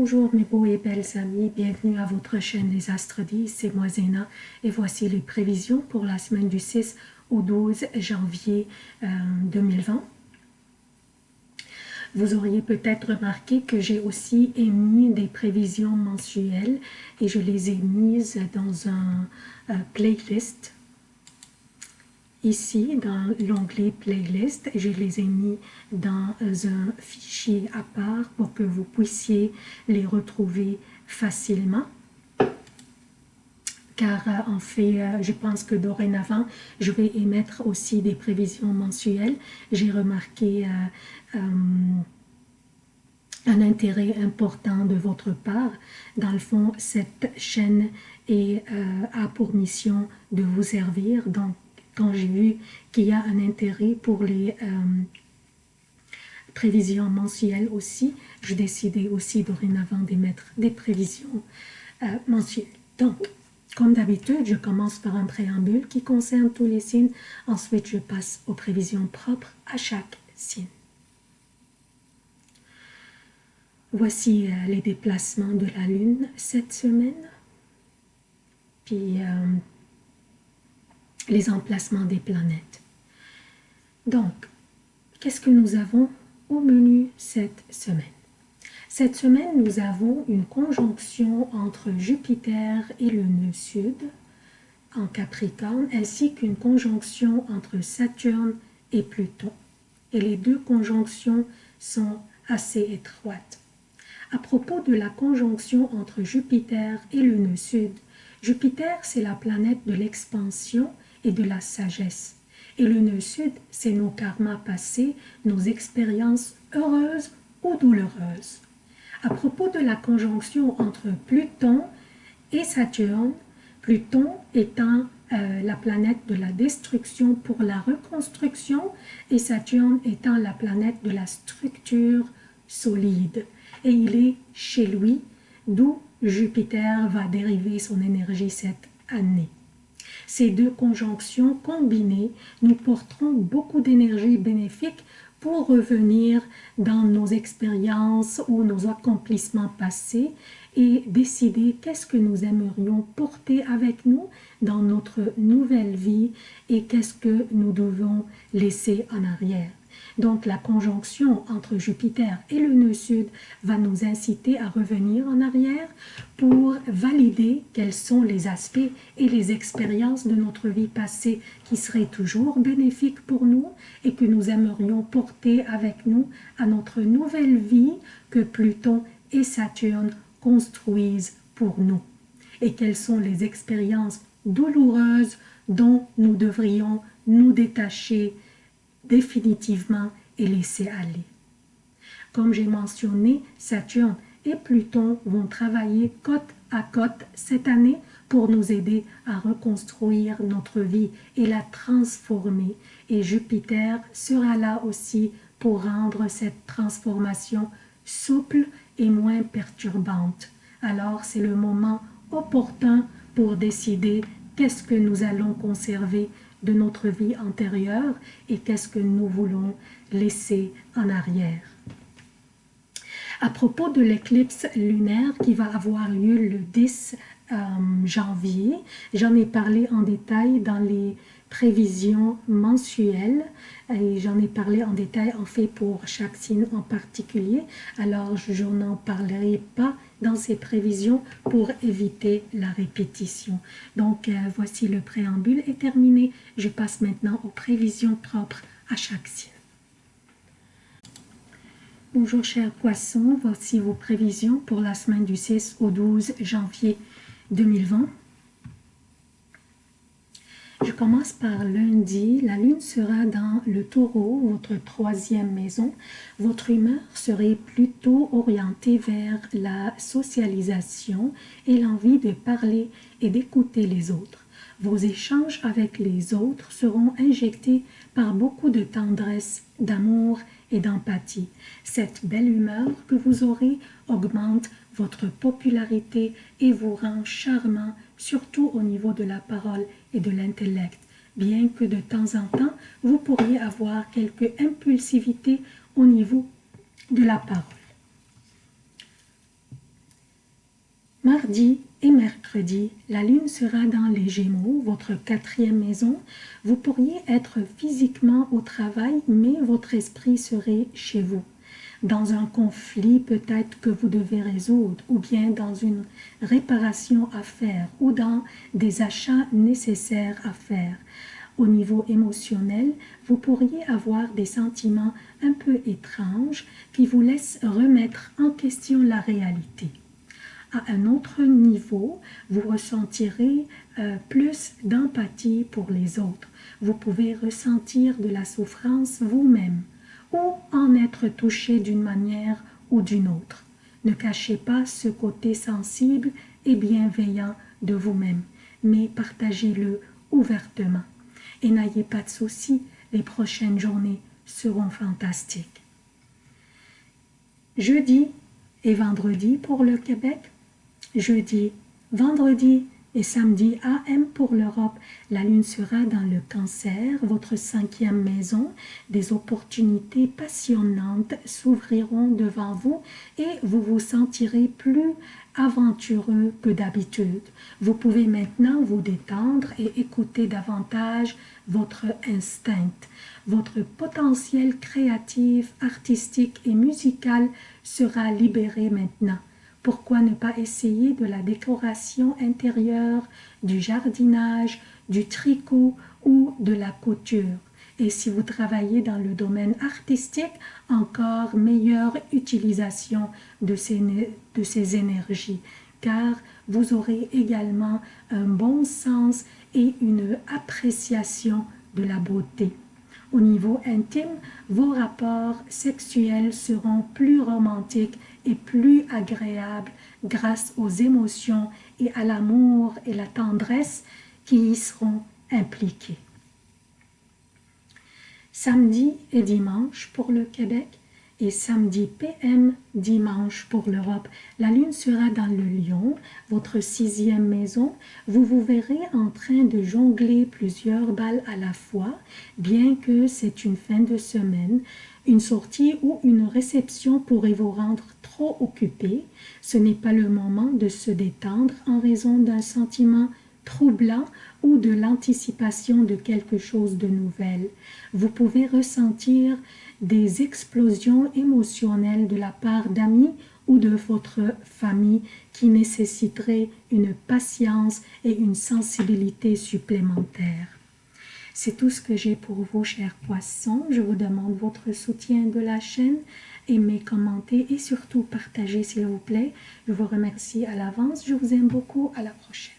Bonjour mes beaux et belles amis, bienvenue à votre chaîne Les Astres 10, c'est moi Zéna. Et voici les prévisions pour la semaine du 6 au 12 janvier 2020. Euh, Vous auriez peut-être remarqué que j'ai aussi émis des prévisions mensuelles et je les ai mises dans un euh, playlist ici dans l'onglet playlist je les ai mis dans un fichier à part pour que vous puissiez les retrouver facilement car euh, en fait, euh, je pense que dorénavant, je vais émettre aussi des prévisions mensuelles. J'ai remarqué euh, un intérêt important de votre part. Dans le fond, cette chaîne est, a pour mission de vous servir. Donc, quand j'ai vu qu'il y a un intérêt pour les euh, prévisions mensuelles aussi, je décidais aussi dorénavant d'émettre des prévisions euh, mensuelles. Donc, comme d'habitude, je commence par un préambule qui concerne tous les signes. Ensuite, je passe aux prévisions propres à chaque signe. Voici euh, les déplacements de la Lune cette semaine. Puis, les emplacements des planètes. Donc, qu'est-ce que nous avons au menu cette semaine? Cette semaine, nous avons une conjonction entre Jupiter et le nœud sud en Capricorne, ainsi qu'une conjonction entre Saturne et Pluton. Et les deux conjonctions sont assez étroites. À propos de la conjonction entre Jupiter et le nœud sud, Jupiter, c'est la planète de l'expansion et de la sagesse. Et le nœud sud, c'est nos karmas passés, nos expériences heureuses ou douloureuses. À propos de la conjonction entre Pluton et Saturne, Pluton étant euh, la planète de la destruction pour la reconstruction et Saturne étant la planète de la structure solide. Et il est chez lui, d'où Jupiter va dériver son énergie cette année. Ces deux conjonctions combinées nous porteront beaucoup d'énergie bénéfique pour revenir dans nos expériences ou nos accomplissements passés et décider qu'est-ce que nous aimerions porter avec nous dans notre nouvelle vie et qu'est-ce que nous devons laisser en arrière. Donc la conjonction entre Jupiter et le nœud sud va nous inciter à revenir en arrière pour valider quels sont les aspects et les expériences de notre vie passée qui seraient toujours bénéfiques pour nous et que nous aimerions porter avec nous à notre nouvelle vie que Pluton et Saturne construisent pour nous. Et quelles sont les expériences douloureuses dont nous devrions nous détacher définitivement et laisser aller. Comme j'ai mentionné, Saturne et Pluton vont travailler côte à côte cette année pour nous aider à reconstruire notre vie et la transformer. Et Jupiter sera là aussi pour rendre cette transformation souple et moins perturbante. Alors c'est le moment opportun pour décider qu'est-ce que nous allons conserver de notre vie antérieure et qu'est-ce que nous voulons laisser en arrière. À propos de l'éclipse lunaire qui va avoir lieu le 10 euh, janvier, j'en ai parlé en détail dans les prévisions mensuelles et j'en ai parlé en détail en fait pour chaque signe en particulier alors je n'en parlerai pas dans ces prévisions pour éviter la répétition. Donc euh, voici le préambule est terminé. Je passe maintenant aux prévisions propres à chaque signe. Bonjour chers poissons, voici vos prévisions pour la semaine du 6 au 12 janvier 2020. Je commence par lundi. La lune sera dans le taureau, votre troisième maison. Votre humeur serait plutôt orientée vers la socialisation et l'envie de parler et d'écouter les autres. Vos échanges avec les autres seront injectés par beaucoup de tendresse, d'amour et d'empathie. Cette belle humeur que vous aurez augmente votre popularité et vous rend charmant, surtout au niveau de la parole et de l'intellect, bien que de temps en temps, vous pourriez avoir quelque impulsivité au niveau de la parole. Mardi et mercredi, la lune sera dans les Gémeaux, votre quatrième maison. Vous pourriez être physiquement au travail, mais votre esprit serait chez vous. Dans un conflit peut-être que vous devez résoudre, ou bien dans une réparation à faire, ou dans des achats nécessaires à faire. Au niveau émotionnel, vous pourriez avoir des sentiments un peu étranges qui vous laissent remettre en question la réalité à un autre niveau, vous ressentirez euh, plus d'empathie pour les autres. Vous pouvez ressentir de la souffrance vous-même ou en être touché d'une manière ou d'une autre. Ne cachez pas ce côté sensible et bienveillant de vous-même, mais partagez-le ouvertement. Et n'ayez pas de soucis, les prochaines journées seront fantastiques. Jeudi et vendredi pour le Québec, jeudi, vendredi et samedi AM pour l'Europe. La lune sera dans le cancer, votre cinquième maison. Des opportunités passionnantes s'ouvriront devant vous et vous vous sentirez plus aventureux que d'habitude. Vous pouvez maintenant vous détendre et écouter davantage votre instinct. Votre potentiel créatif, artistique et musical sera libéré maintenant. Pourquoi ne pas essayer de la décoration intérieure, du jardinage, du tricot ou de la couture? Et si vous travaillez dans le domaine artistique, encore meilleure utilisation de ces, de ces énergies, car vous aurez également un bon sens et une appréciation de la beauté. Au niveau intime, vos rapports sexuels seront plus romantiques et plus agréables grâce aux émotions et à l'amour et la tendresse qui y seront impliqués. Samedi et dimanche pour le Québec, et samedi PM, dimanche pour l'Europe. La lune sera dans le lion, votre sixième maison. Vous vous verrez en train de jongler plusieurs balles à la fois, bien que c'est une fin de semaine. Une sortie ou une réception pourrait vous rendre trop occupé. Ce n'est pas le moment de se détendre en raison d'un sentiment troublant ou de l'anticipation de quelque chose de nouvel. Vous pouvez ressentir des explosions émotionnelles de la part d'amis ou de votre famille qui nécessiteraient une patience et une sensibilité supplémentaires. C'est tout ce que j'ai pour vous, chers poissons. Je vous demande votre soutien de la chaîne. Aimez, commentez et surtout partagez, s'il vous plaît. Je vous remercie à l'avance. Je vous aime beaucoup. À la prochaine.